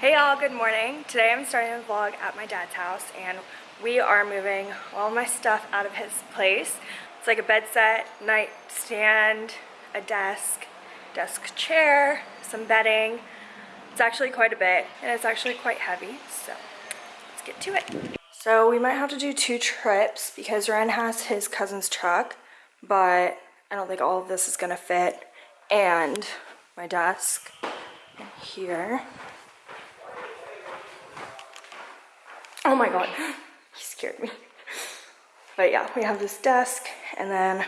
Hey y'all, good morning. Today I'm starting a vlog at my dad's house and we are moving all my stuff out of his place. It's like a bed set, nightstand, a desk, desk chair, some bedding. It's actually quite a bit and it's actually quite heavy, so let's get to it. So we might have to do two trips because Ryan has his cousin's truck, but I don't think all of this is gonna fit. And my desk here Oh my god, he scared me. But yeah, we have this desk and then a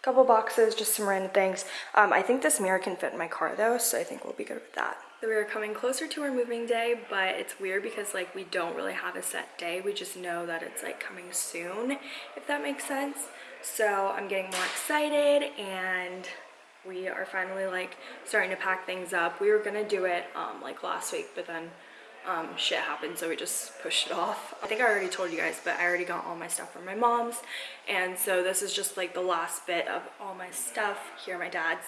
couple boxes, just some random things. Um, I think this mirror can fit in my car though, so I think we'll be good with that. So we are coming closer to our moving day, but it's weird because like we don't really have a set day. We just know that it's like coming soon, if that makes sense. So I'm getting more excited and we are finally like starting to pack things up. We were gonna do it um, like last week, but then um, shit happened so we just pushed it off. I think I already told you guys but I already got all my stuff from my mom's and so this is just like the last bit of all my stuff here at my dad's.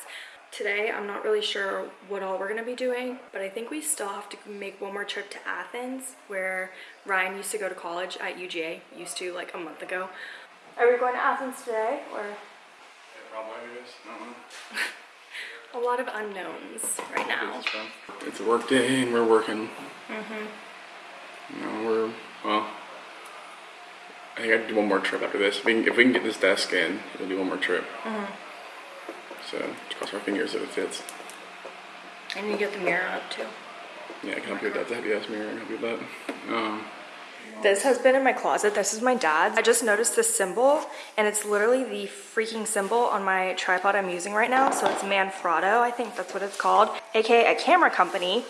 Today I'm not really sure what all we're gonna be doing but I think we still have to make one more trip to Athens where Ryan used to go to college at UGA, used to like a month ago. Are we going to Athens today or? Yeah, probably is. I don't know. a lot of unknowns right now. It's a work day and we're working. Mm-hmm. You know, we're, well, I think I'd do one more trip after this. If we can, if we can get this desk in, we'll do one more trip. Mm-hmm. So, cross our fingers that it fits. And you get the mirror up too. Yeah, I can help you with that. The heavy ass mirror, I can help you with that. Um, this has been in my closet. This is my dad's. I just noticed this symbol and it's literally the freaking symbol on my tripod I'm using right now. So it's Manfrotto, I think that's what it's called. AKA a camera company,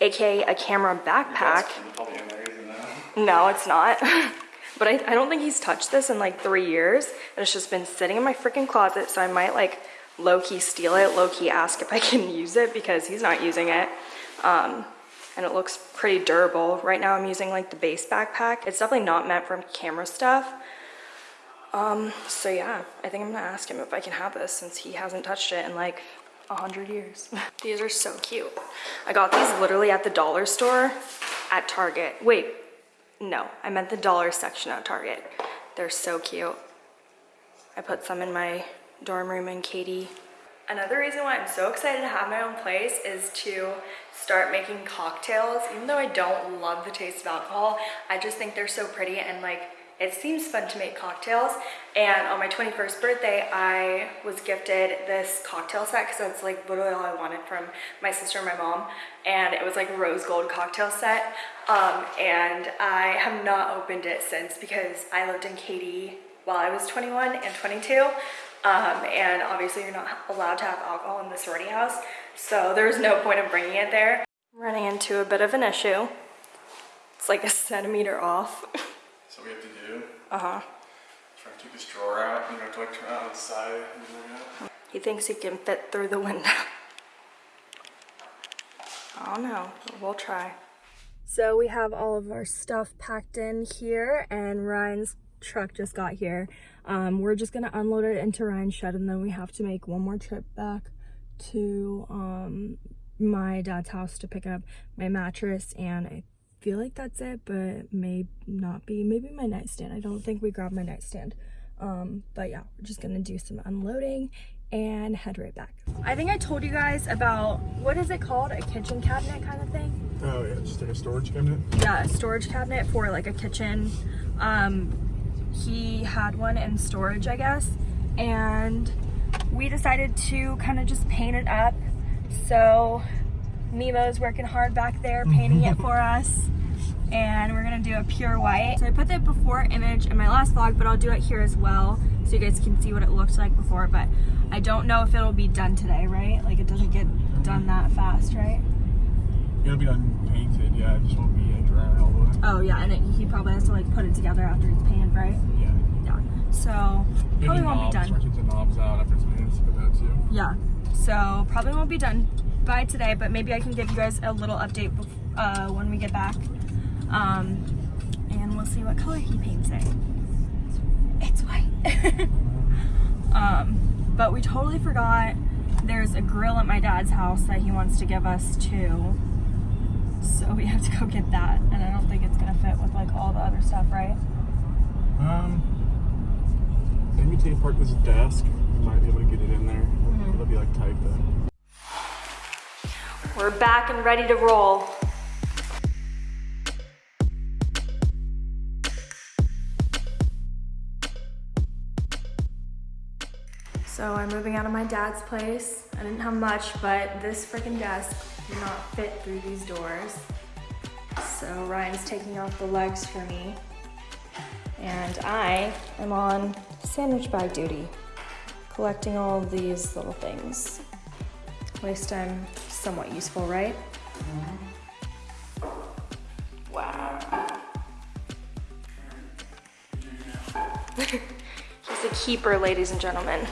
AKA a camera backpack. No, it's not. but I, I don't think he's touched this in like three years. And it's just been sitting in my freaking closet. So I might like low-key steal it, low-key ask if I can use it because he's not using it. Um, and it looks pretty durable. Right now I'm using like the base backpack. It's definitely not meant for camera stuff. Um, so yeah, I think I'm gonna ask him if I can have this since he hasn't touched it in like a hundred years. these are so cute. I got these literally at the dollar store at Target. Wait, no, I meant the dollar section at Target. They're so cute. I put some in my dorm room and Katie Another reason why I'm so excited to have my own place is to start making cocktails. Even though I don't love the taste of alcohol, I just think they're so pretty and like it seems fun to make cocktails. And on my 21st birthday I was gifted this cocktail set because that's like literally all I wanted from my sister and my mom. And it was like a rose gold cocktail set. Um, and I have not opened it since because I lived in Katy while I was 21 and 22 um, and obviously you're not allowed to have alcohol in the sorority house, so there's no point in bringing it there. running into a bit of an issue. It's like a centimeter off. so we have to do? Uh-huh. Try to take this drawer out, and you have to like turn it on the side. He thinks he can fit through the window. Oh no, we'll try. So we have all of our stuff packed in here and Ryan's truck just got here. Um, we're just gonna unload it into Ryan's shed and then we have to make one more trip back to um, my dad's house to pick up my mattress and I feel like that's it, but may not be. Maybe my nightstand. I don't think we grabbed my nightstand. Um, but yeah, we're just gonna do some unloading and head right back. I think I told you guys about, what is it called? A kitchen cabinet kind of thing? Oh yeah, just like a storage cabinet? Yeah, a storage cabinet for like a kitchen. Um, he had one in storage, I guess, and we decided to kind of just paint it up. So Mimo's working hard back there painting it mm-hmm. for us and we're gonna do a pure white. So I put the before image in my last vlog, but I'll do it here as well so you guys can see what it looked like before, but I don't know if it'll be done today, right? Like it doesn't get done that fast, right? It'll be done painted, yeah, it just won't be a dry all the way. Oh yeah, and it, he probably has to like put it together after it's painted, right? Yeah. Yeah. So probably won't knobs, be done. the knobs out after it's painted for that too. Yeah. So probably won't be done by today, but maybe I can give you guys a little update uh, when we get back. Um, and we'll see what color he paints it. It's white. um, but we totally forgot there's a grill at my dad's house that he wants to give us too. So we have to go get that, and I don't think it's gonna fit with like all the other stuff, right? Um, maybe take apart this desk. We might be able to get it in there. It'll be like tight though. We're back and ready to roll. So I'm moving out of my dad's place. I didn't have much, but this freaking desk did not fit through these doors. So Ryan's taking off the legs for me. And I am on sandwich bag duty, collecting all of these little things. At least I'm somewhat useful, right? Wow. He's a keeper, ladies and gentlemen.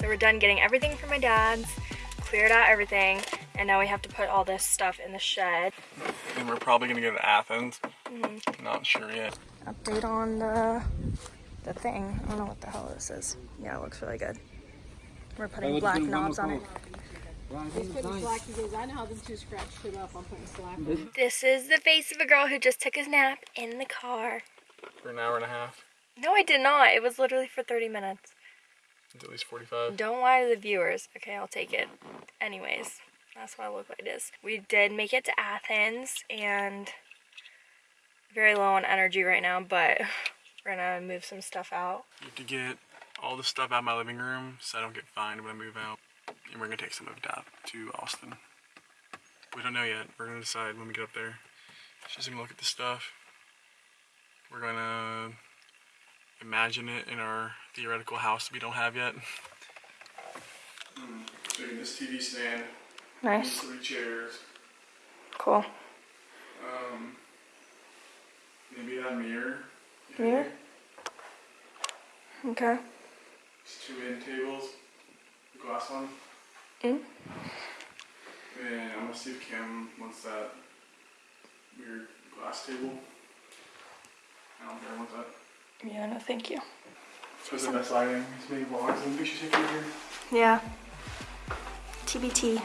So we're done getting everything from my dad's, cleared out everything, and now we have to put all this stuff in the shed. And we're probably gonna go to Athens. Mm-hmm. Not sure yet. Update on the, the thing. I don't know what the hell this is. Yeah, it looks really good. We're putting black knobs on it. He's putting slack. He goes, I know how these two scratched it up. I'm putting slack on it. This is the face of a girl who just took a nap in the car. For an hour and a half. No, I did not. It was literally for 30 minutes. It's at least 45. Don't lie to the viewers. Okay, I'll take it. Anyways, that's what I look like this. We did make it to Athens and very low on energy right now, but we're gonna move some stuff out. I have to get all the stuff out of my living room so I don't get fined when I move out. And we're gonna take some of that to Austin. We don't know yet. We're gonna decide when we get up there. Just gonna look at the stuff. We're gonna imagine it in our theoretical house we don't have yet. So this TV stand, Nice. three chairs, Cool. um, maybe that mirror. Mirror? Okay. Just two end tables, the glass one. Mm. And I'm gonna see if Kim wants that weird glass table. I don't care, wants that. Yeah, no, thank you. Because the best lighting, it's many vlogs, and we should take it here. Yeah. TBT.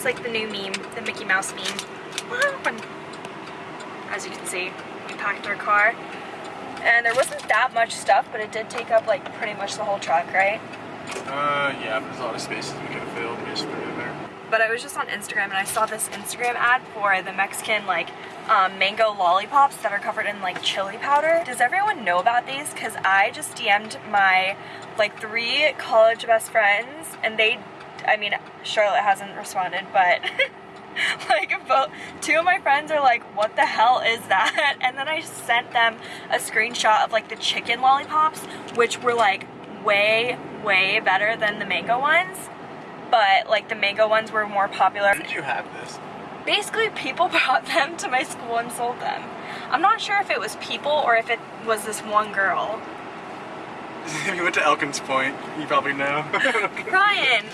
It's like the new meme, the Mickey Mouse meme. What happened? As you can see, we packed our car. And there wasn't that much stuff, but it did take up like pretty much the whole truck, right? Uh, yeah, but there's a lot of spaces we could have filled. We just threw in there. But I was just on Instagram and I saw this Instagram ad for the Mexican like um, mango lollipops that are covered in like chili powder. Does everyone know about these? Cause I just DM'd my like three college best friends and they, I mean, Charlotte hasn't responded, but like both, two of my friends are like, what the hell is that? And then I sent them a screenshot of like the chicken lollipops, which were like way, way better than the mango ones but like the mango ones were more popular. Did you have this? Basically, people brought them to my school and sold them. I'm not sure if it was people or if it was this one girl. if you went to Elkins Pointe, you probably know. Ryan.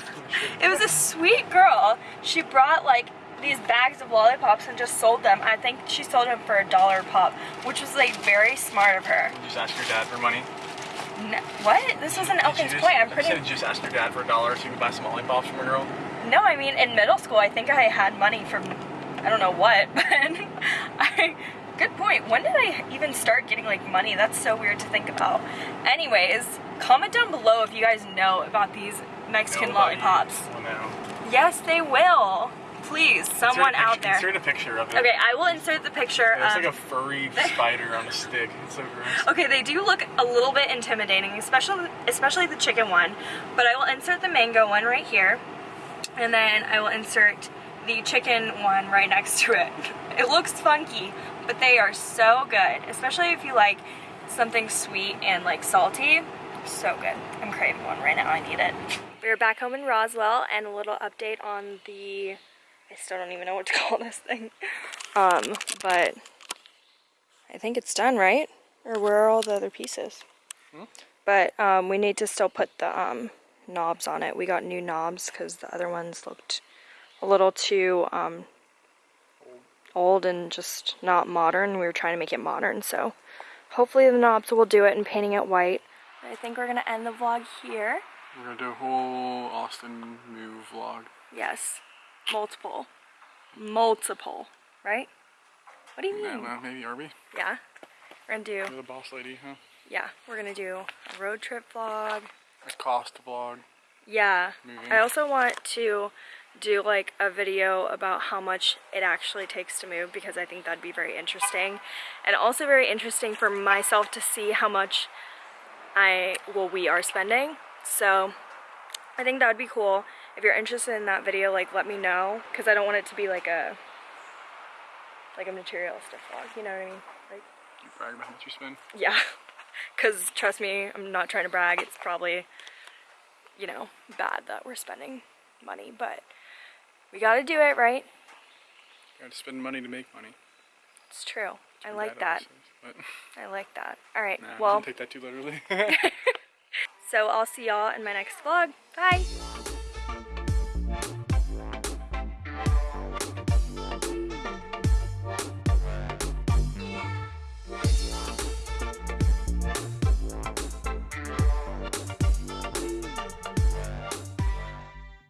it was a sweet girl. She brought like these bags of lollipops and just sold them. I think she sold them for a dollar a pop, which was like very smart of her. just ask your dad for money. No, what? This was in Elkins Pointe. I'm pretty. You just ask your dad for a dollar so you can buy some lollipops from a girl. No, I mean in middle school, I think I had money from I don't know what, but I. Good point. When did I even start getting like money? That's so weird to think about. Anyways, comment down below if you guys know about these Mexican lollipops. Yes, they will. Please, someone out there. Insert a picture of it. Okay, I will insert the picture. It's um, like a furry spider on a stick. It's so gross. Okay, they do look a little bit intimidating, especially especially the chicken one. But I will insert the mango one right here, and then I will insert the chicken one right next to it. It looks funky, but they are so good, especially if you like something sweet and like salty. So good. I'm craving one right now. I need it. We're back home in Roswell, and a little update on the. I still don't even know what to call this thing. Um, but I think it's done, right? Or where are all the other pieces? Hmm? But um, we need to still put the um, knobs on it. We got new knobs because the other ones looked a little too um, old and just not modern. We were trying to make it modern, so hopefully the knobs will do it and painting it white. I think we're gonna end the vlog here. We're gonna do a whole Austin move vlog. Yes, multiple, multiple, right? What do you mean? know, maybe we? Yeah, we're gonna do. You're the boss lady, huh? Yeah, we're gonna do a road trip vlog. A cost vlog. Yeah. Moving. I also want to do like a video about how much it actually takes to move because I think that'd be very interesting. And also very interesting for myself to see how much I, well, we are spending. So I think that would be cool. If you're interested in that video, like let me know because I don't want it to be like a, like a materialistic vlog, you know what I mean? Like, You brag about how much you spend. yeah. Because trust me, I'm not trying to brag. It's probably, you know, bad that we're spending money, but we gotta do it, right? You gotta spend money to make money. It's true. I like that. I like that. All right. Nah, well, don't take that too literally. so I'll see y'all in my next vlog. Bye.